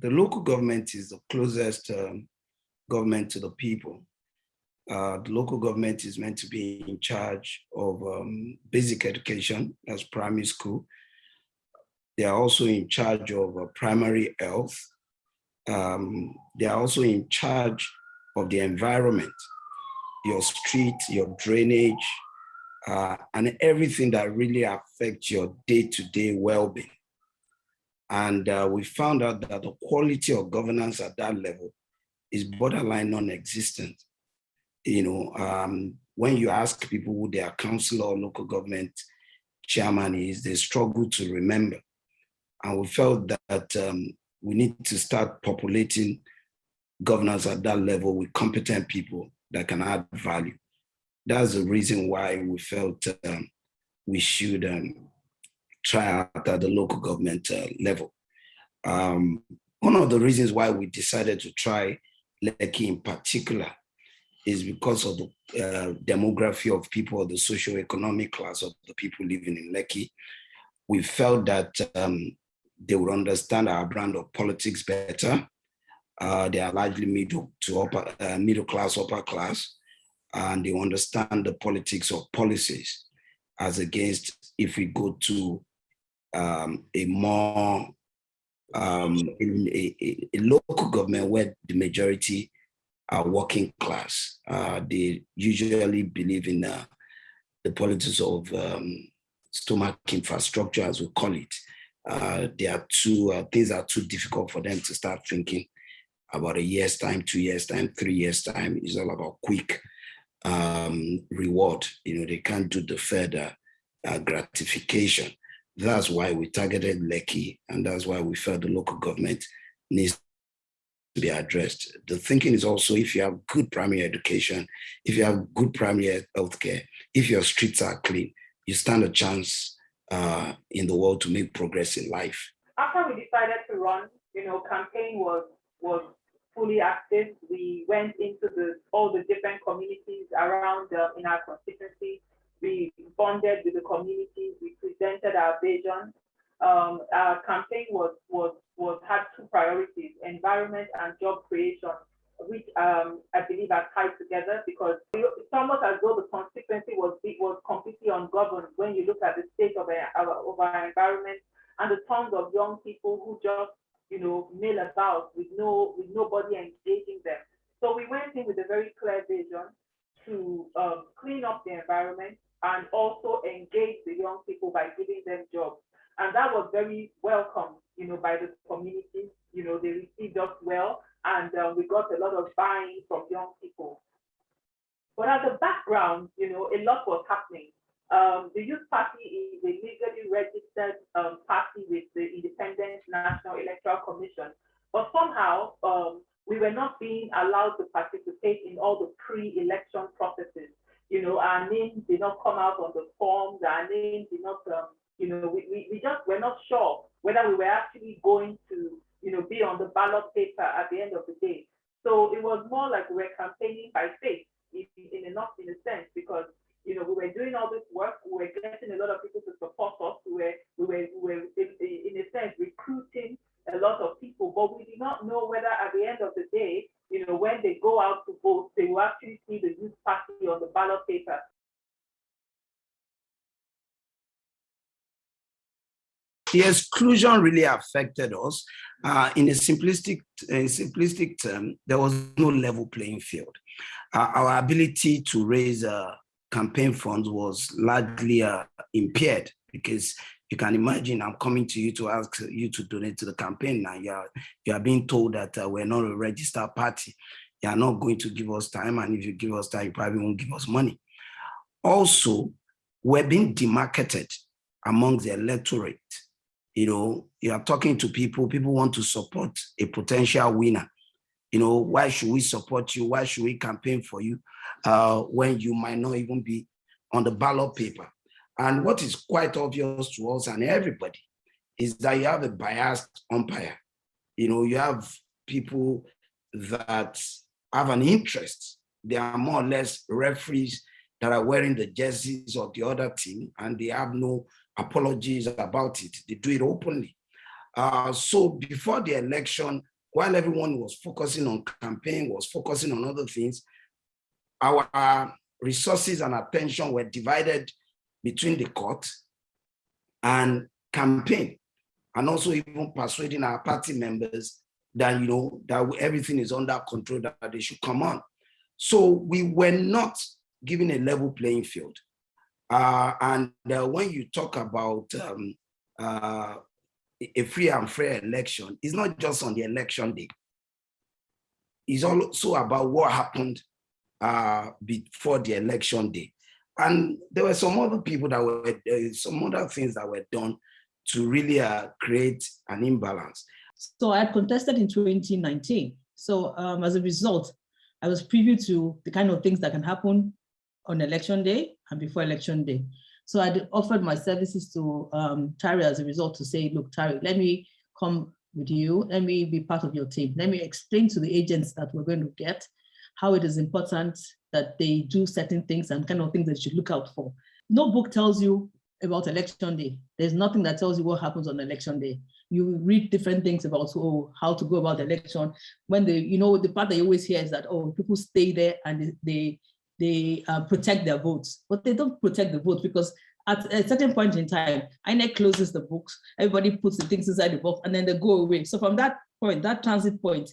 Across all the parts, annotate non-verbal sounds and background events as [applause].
the local government is the closest um, government to the people. Uh, the local government is meant to be in charge of um, basic education, as primary school. They are also in charge of uh, primary health. Um, they are also in charge of the environment, your street, your drainage, uh, and everything that really affects your day-to-day -day well-being. And uh, we found out that the quality of governance at that level is borderline non-existent. You know, um, when you ask people who their council or local government chairman is, they struggle to remember. And we felt that um, we need to start populating governance at that level with competent people that can add value. That's the reason why we felt um, we should um, try out at the local government uh, level. Um, one of the reasons why we decided to try Lekki in particular is because of the uh, demography of people, the socio-economic class of the people living in Lekki. We felt that um, they would understand our brand of politics better. Uh, they are largely middle to upper, uh, middle class, upper class, and they understand the politics of policies as against if we go to um, a more um, a, a, a, local government where the majority are working class. Uh, they usually believe in uh, the politics of um, stomach infrastructure, as we call it. Uh, they are too, uh, things are too difficult for them to start thinking about a year's time, two years time, three years time. It's all about quick um, reward. You know, they can't do the further uh, gratification. That's why we targeted Lekki, and that's why we felt the local government needs to be addressed. The thinking is also if you have good primary education, if you have good primary health care, if your streets are clean, you stand a chance uh, in the world to make progress in life. After we decided to run, you know, campaign was was fully active. We went into the all the different communities around uh, in our constituency we bonded with the community, we presented our vision. Um, our campaign was, was, was had two priorities, environment and job creation, which um, I believe are tied together because it's almost as though the constituency was, was completely ungoverned when you look at the state of our, of our environment and the tons of young people who just, you know, mill about with no with nobody engaging them. So we went in with a very clear vision to um, clean up the environment, and also engage the young people by giving them jobs. And that was very know, our names did not come out on the forms, our names did not, um, you know, we, we, we just were not sure whether we were actually going to, you know, be on the ballot paper at the end of the day. So it was more like we were campaigning by faith, in, in enough in a sense, because you know we were doing all this work, we were getting a lot of people to support us, we were we were, we were in, in a sense recruiting a lot of people, but we did not know whether at the end of the day, you know, when they go out to vote, they will actually see the youth party on the ballot paper. The exclusion really affected us. Uh, in a simplistic, a simplistic term, there was no level playing field. Uh, our ability to raise uh, campaign funds was largely uh, impaired because you can imagine I'm coming to you to ask you to donate to the campaign now. You are, you are being told that uh, we're not a registered party. You are not going to give us time. And if you give us time, you probably won't give us money. Also, we're being demarketed among the electorate. You know, you are talking to people, people want to support a potential winner. You know, why should we support you? Why should we campaign for you uh, when you might not even be on the ballot paper? And what is quite obvious to us and everybody is that you have a biased umpire. You know, you have people that have an interest. They are more or less referees that are wearing the jerseys of the other team and they have no apologies about it. They do it openly. Uh, so before the election, while everyone was focusing on campaign, was focusing on other things, our resources and attention were divided between the court and campaign, and also even persuading our party members that, you know, that everything is under control, that they should come on. So we were not given a level playing field. Uh, and uh, when you talk about um, uh, a free and fair election, it's not just on the election day. It's also about what happened uh, before the election day. And there were some other people that were, uh, some other things that were done to really uh, create an imbalance. So I had contested in 2019. So um, as a result, I was privy to the kind of things that can happen on election day and before election day. So I offered my services to um, Tari as a result to say, look, Tari, let me come with you. Let me be part of your team. Let me explain to the agents that we're going to get how it is important that they do certain things and kind of things that you should look out for. No book tells you about election day. There's nothing that tells you what happens on election day. You read different things about oh, how to go about the election. When the, you know, the part that you always hear is that, oh, people stay there and they, they uh, protect their votes, but they don't protect the votes because at a certain point in time, INEC closes the books, everybody puts the things inside the box and then they go away. So from that point, that transit point,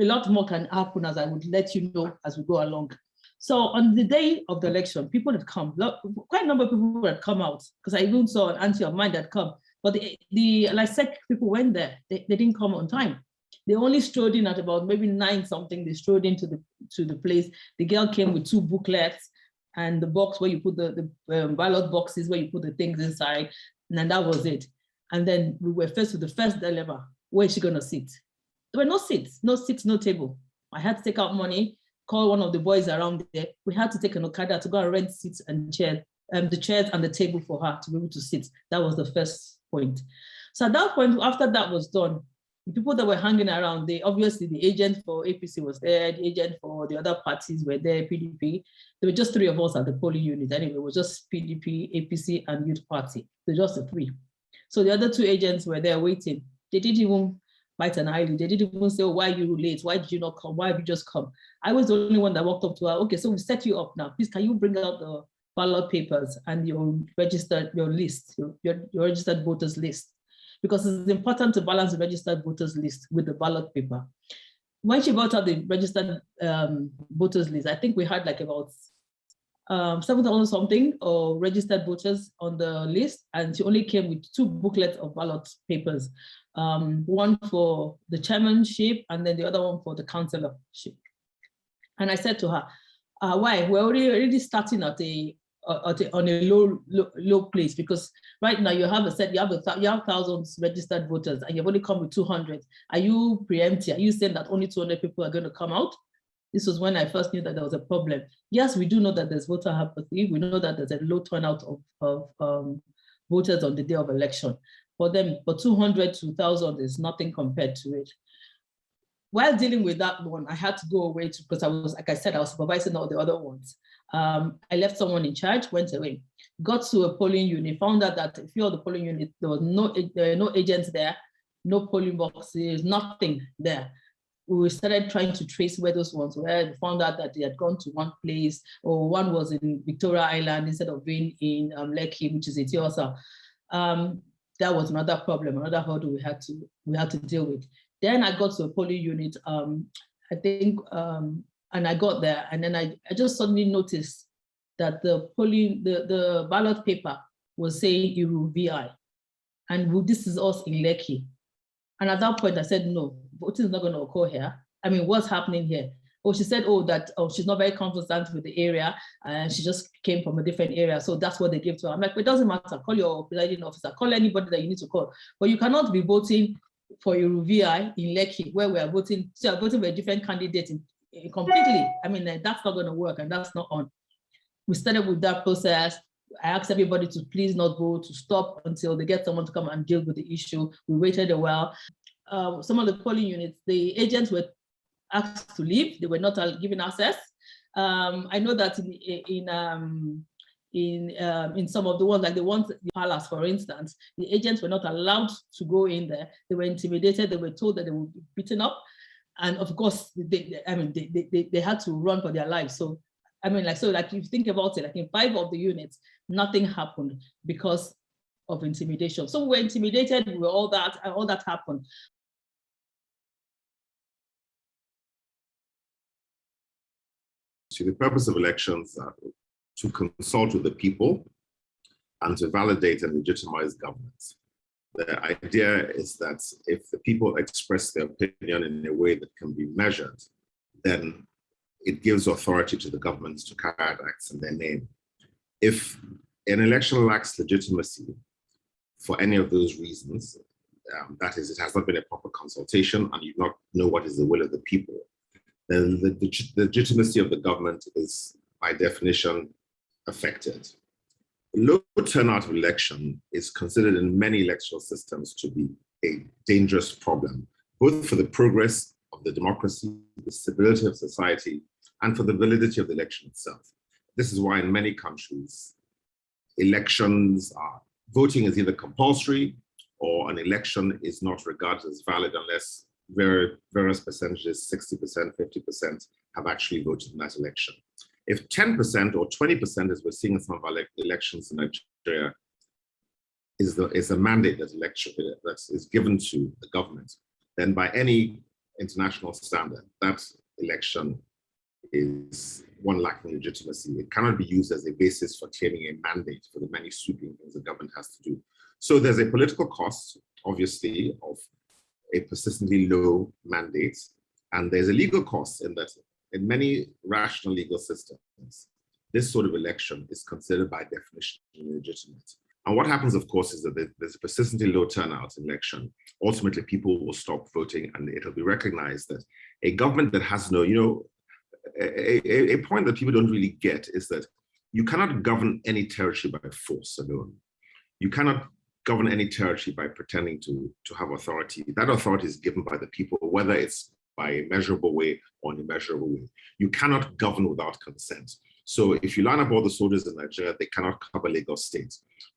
a lot more can happen as I would let you know as we go along. So on the day of the election, people had come, quite a number of people had come out because I even saw an auntie of mine that come, but the, the said, people went there, they, they didn't come on time. They only strode in at about maybe nine something. They strode into the to the place. The girl came with two booklets and the box where you put the, the um, ballot boxes where you put the things inside, and that was it. And then we were faced with the first dilemma: where is she gonna sit? There were no seats, no seats, no table. I had to take out money, call one of the boys around there. We had to take an Okada to go and rent seats and chairs, um, the chairs and the table for her to be able to sit. That was the first point. So at that point, after that was done, the people that were hanging around, they obviously the agent for APC was there, the agent for the other parties were there, PDP. There were just three of us at the polling unit. Anyway, it was just PDP, APC, and Youth Party. So just the three. So the other two agents were there waiting. They didn't even bite an eyelid. They didn't even say, oh, why are you late? Why did you not come? Why have you just come? I was the only one that walked up to her. Okay, so we set you up now. Please, can you bring out the ballot papers and your registered, your list, your, your, registered voters list? because it's important to balance the registered voters list with the ballot paper. When she brought out the registered um, voters list, I think we had like about um, 7,000 something or registered voters on the list, and she only came with two booklets of ballot papers, um, one for the chairmanship and then the other one for the councillorship. And I said to her, uh, why? We're already, already starting at a on a low, low, low place because right now you have a set you have a you have thousands registered voters and you've only come with 200 are you preempting are you saying that only 200 people are going to come out? This was when i first knew that there was a problem. Yes we do know that there's voter apathy. We know that there's a low turnout of, of um, voters on the day of election. For them but 200 to 1000 is nothing compared to it. While dealing with that one, I had to go away to, because I was, like I said, I was supervising all the other ones. Um, I left someone in charge, went away, got to a polling unit, found out that a few of the polling units, there was no, there were no agents there, no polling boxes, nothing there. We started trying to trace where those ones were. We found out that they had gone to one place, or one was in Victoria Island instead of being in um, Lekki, which is Etiosa. Um, that was another problem, another hurdle we had to we had to deal with. Then I got to a polling unit, um, I think, um, and I got there, and then I, I just suddenly noticed that the polling, the, the ballot paper was saying Iru VI, and this is us in Lekki. And at that point, I said, no, voting is not going to occur here. I mean, what's happening here? Oh, she said, oh, that oh, she's not very confident with the area and she just came from a different area. So that's what they gave to her. I'm like, it doesn't matter. Call your presiding officer, call anybody that you need to call. But you cannot be voting for VI in Lekki, where we are voting, so are voting for a different candidate in completely. I mean, uh, that's not going to work and that's not on. We started with that process. I asked everybody to please not go, to stop until they get someone to come and deal with the issue. We waited a while. Uh, some of the polling units, the agents were asked to leave. They were not given access. Um, I know that in, in um, in um, in some of the ones like the ones the palace for instance the agents were not allowed to go in there they were intimidated they were told that they would be beaten up and of course they, i mean they, they they had to run for their lives. So i mean like so like you think about it like in five of the units nothing happened because of intimidation. So we were intimidated with all that and all that happened. See, the purpose of elections are to consult with the people and to validate and legitimize governments. The idea is that if the people express their opinion in a way that can be measured, then it gives authority to the governments to carry out acts in their name. If an election lacks legitimacy for any of those reasons, um, that is, it has not been a proper consultation and you do not know what is the will of the people, then the, the, the legitimacy of the government is by definition affected. Low turnout of election is considered in many electoral systems to be a dangerous problem, both for the progress of the democracy, the stability of society, and for the validity of the election itself. This is why in many countries, elections are, voting is either compulsory or an election is not regarded as valid unless various percentages, 60%, 50%, have actually voted in that election. If 10% or 20%, as we're seeing in some of our elections in Nigeria, is, the, is a mandate that, election, that is given to the government, then by any international standard, that election is one lacking legitimacy. It cannot be used as a basis for claiming a mandate for the many sweeping things the government has to do. So there's a political cost, obviously, of a persistently low mandate. And there's a legal cost in that in many rational legal systems, this sort of election is considered by definition illegitimate. And what happens, of course, is that there's a persistently low turnout in election. Ultimately, people will stop voting and it'll be recognized that a government that has no, you know, a, a, a point that people don't really get is that you cannot govern any territory by force alone. You cannot govern any territory by pretending to, to have authority. That authority is given by the people, whether it's by a measurable way or an immeasurable way. You cannot govern without consent. So if you line up all the soldiers in Nigeria, they cannot cover Lagos State.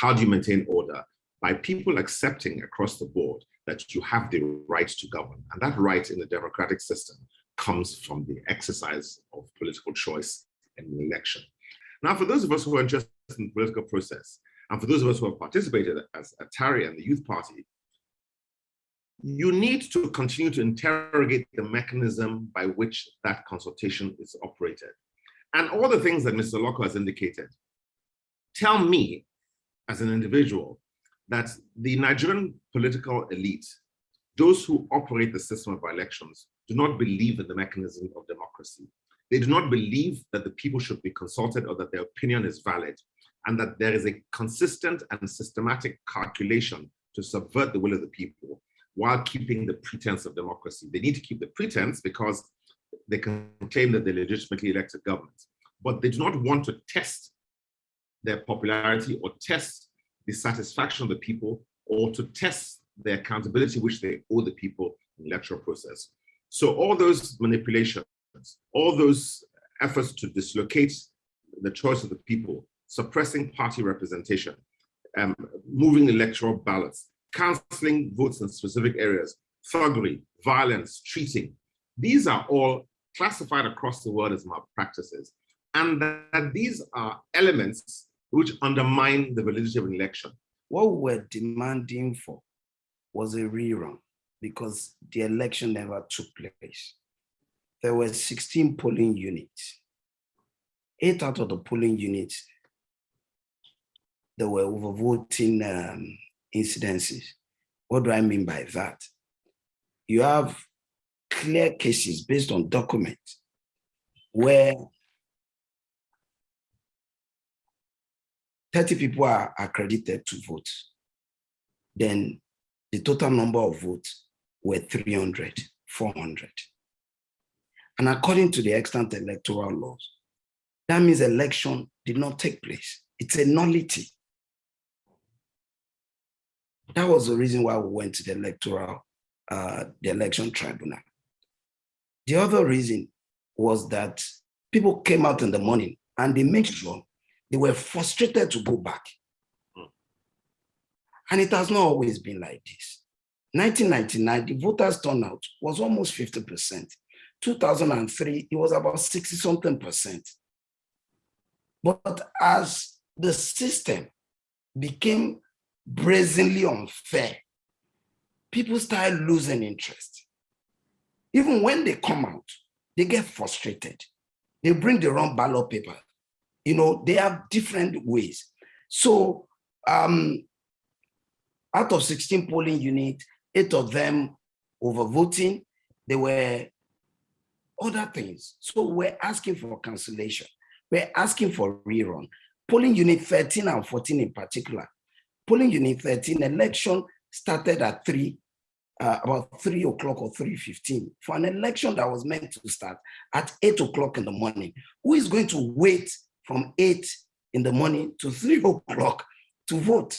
How do you maintain order? By people accepting across the board that you have the right to govern. And that right in the democratic system comes from the exercise of political choice in an election. Now, for those of us who are interested in the political process, and for those of us who have participated as Atari and the Youth Party, you need to continue to interrogate the mechanism by which that consultation is operated. And all the things that Mr. Locke has indicated, tell me as an individual that the Nigerian political elite, those who operate the system of elections, do not believe in the mechanism of democracy. They do not believe that the people should be consulted or that their opinion is valid and that there is a consistent and systematic calculation to subvert the will of the people while keeping the pretense of democracy. They need to keep the pretense because they can claim that they're legitimately elected governments, but they do not want to test their popularity or test the satisfaction of the people or to test the accountability which they owe the people in the electoral process. So all those manipulations, all those efforts to dislocate the choice of the people suppressing party representation, um, moving electoral ballots, cancelling votes in specific areas, thuggery, violence, cheating. These are all classified across the world as malpractices. And that these are elements which undermine the validity of an election. What we're demanding for was a rerun because the election never took place. There were 16 polling units. Eight out of the polling units there were overvoting um, incidences. What do I mean by that? You have clear cases based on documents where 30 people are accredited to vote. Then the total number of votes were 300, 400. And according to the extant electoral laws, that means election did not take place. It's a nullity. That was the reason why we went to the electoral, uh, the election tribunal. The other reason was that people came out in the morning and they made sure They were frustrated to go back. Mm. And it has not always been like this. 1999, the voters turnout was almost 50%. 2003, it was about 60 something percent. But as the system became brazenly unfair, people start losing interest. Even when they come out, they get frustrated. They bring the wrong ballot paper. You know, they have different ways. So um, out of 16 polling units, eight of them overvoting, there were other things. So we're asking for cancellation. We're asking for rerun. Polling unit 13 and 14 in particular. Polling unit 13 election started at 3, uh, about 3 o'clock or 3.15 for an election that was meant to start at 8 o'clock in the morning. Who is going to wait from 8 in the morning to 3 [laughs] o'clock to vote?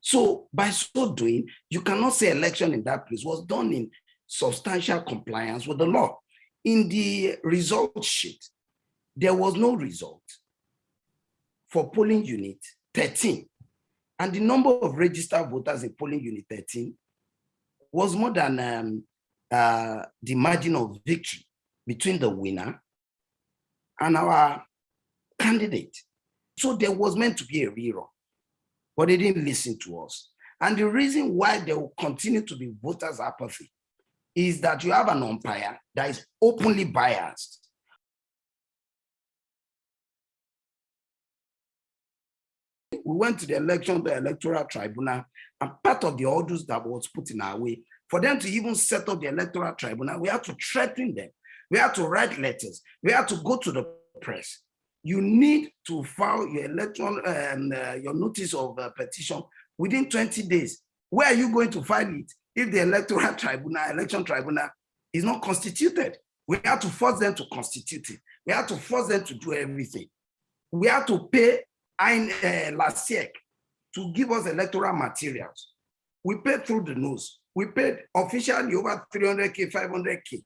So by so doing, you cannot say election in that place was done in substantial compliance with the law. In the result sheet, there was no result for polling unit 13. And the number of registered voters in polling unit 13 was more than um, uh, the margin of victory between the winner and our candidate. So there was meant to be a rerun, but they didn't listen to us. And the reason why there will continue to be voters apathy is that you have an umpire that is openly biased. We went to the election, the electoral tribunal, and part of the orders that was put in our way, for them to even set up the electoral tribunal, we had to threaten them. We had to write letters. We had to go to the press. You need to file your election, um, uh, your notice of uh, petition within 20 days. Where are you going to file it? if the electoral [laughs] tribunal, election tribunal is not constituted. We have to force them to constitute it. We have to force them to do everything. We have to pay in uh, LASIEC to give us electoral materials. We paid through the nose. We paid officially over 300K, 500K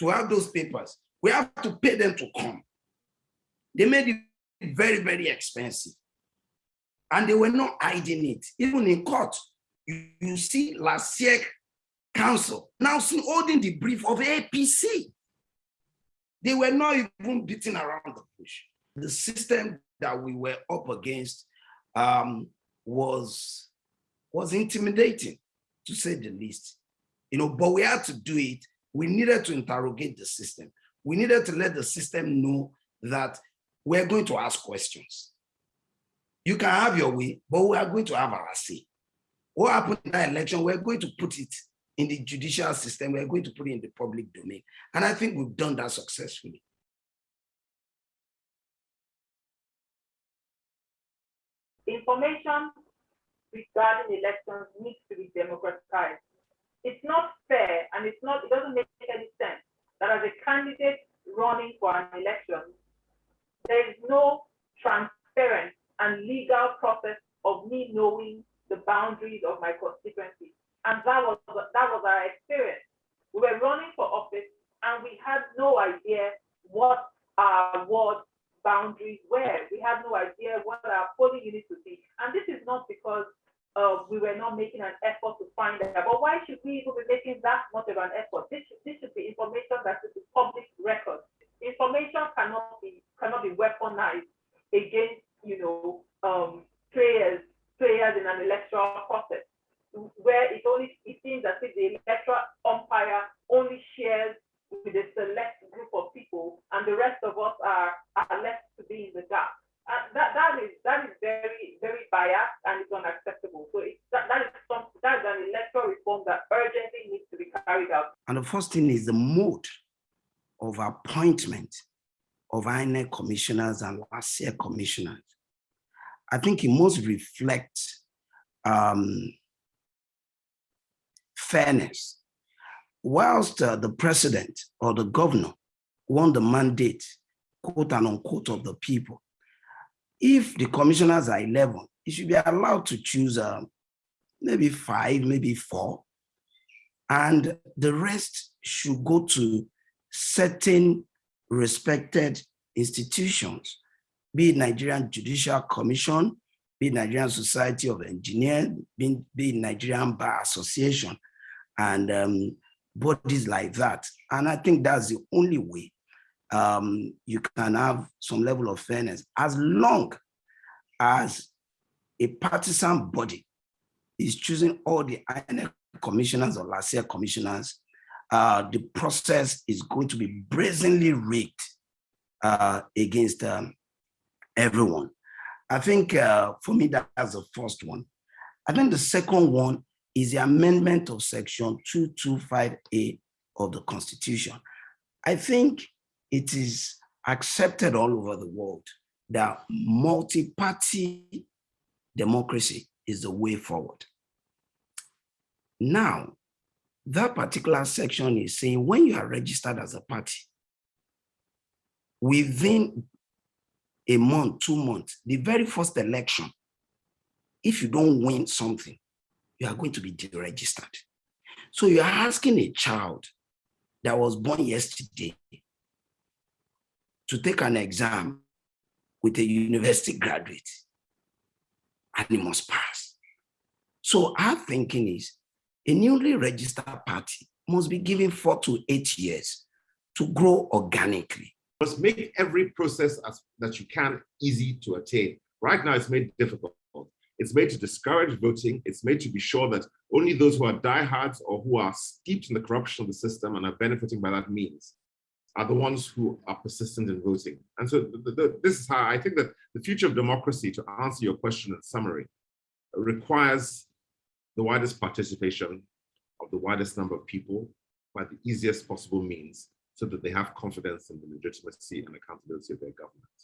to have those papers. We have to pay them to come. They made it very, very expensive. And they were not hiding it. Even in court, you, you see LASIEC Counsel now holding the brief of APC. They were not even beating around the bush. The system that we were up against um, was, was intimidating, to say the least. You know, but we had to do it. We needed to interrogate the system. We needed to let the system know that we're going to ask questions. You can have your way, but we are going to have our say. What happened in that election, we're going to put it in the judicial system, we're going to put it in the public domain. And I think we've done that successfully. Information regarding elections needs to be democratized. It's not fair and it's not, it doesn't make any sense that as a candidate running for an election, there is no transparent and legal process of me knowing the boundaries of my constituency. And that was that was our experience. We were running for office and we had no idea what our ward boundaries were. We had no idea what our polling units would be. And this is not because uh, we were not making an effort to find out. But why should we even be making that much of an effort? This should, this should be information that should be public record. Information cannot be cannot be weaponized against you know um, players players in an electoral process where it only it seems as if the electoral umpire only shares with a select group of people and the rest of us are, are left to be in the dark. And that, that is that is very, very biased and it's unacceptable. So it's, that, that is some that is an electoral reform that urgently needs to be carried out. And the first thing is the mode of appointment of INEC commissioners and LASIEC commissioners. I think it must reflect um, fairness. Whilst uh, the president or the governor won the mandate, quote and unquote, of the people, if the commissioners are 11, it should be allowed to choose uh, maybe five, maybe four, and the rest should go to certain respected institutions be it Nigerian Judicial Commission, be it Nigerian Society of Engineers, be, be it Nigerian Bar Association, and um, bodies like that. And I think that's the only way um, you can have some level of fairness as long as a partisan body is choosing all the INEC commissioners or LASIEC commissioners, uh, the process is going to be brazenly rigged uh, against um, everyone. I think uh, for me, that- that's the first one. I think the second one is the amendment of section 225A of the constitution. I think it is accepted all over the world that multi-party democracy is the way forward. Now, that particular section is saying when you are registered as a party, within a month, two months, the very first election, if you don't win something, you are going to be deregistered. So you're asking a child that was born yesterday to take an exam with a university graduate and he must pass. So our thinking is a newly registered party must be given four to eight years to grow organically. must make every process as, that you can easy to attain. Right now, it's made difficult. It's made to discourage voting. It's made to be sure that only those who are diehards or who are steeped in the corruption of the system and are benefiting by that means are the ones who are persistent in voting. And so the, the, this is how I think that the future of democracy, to answer your question in summary, requires the widest participation of the widest number of people by the easiest possible means so that they have confidence in the legitimacy and accountability of their government.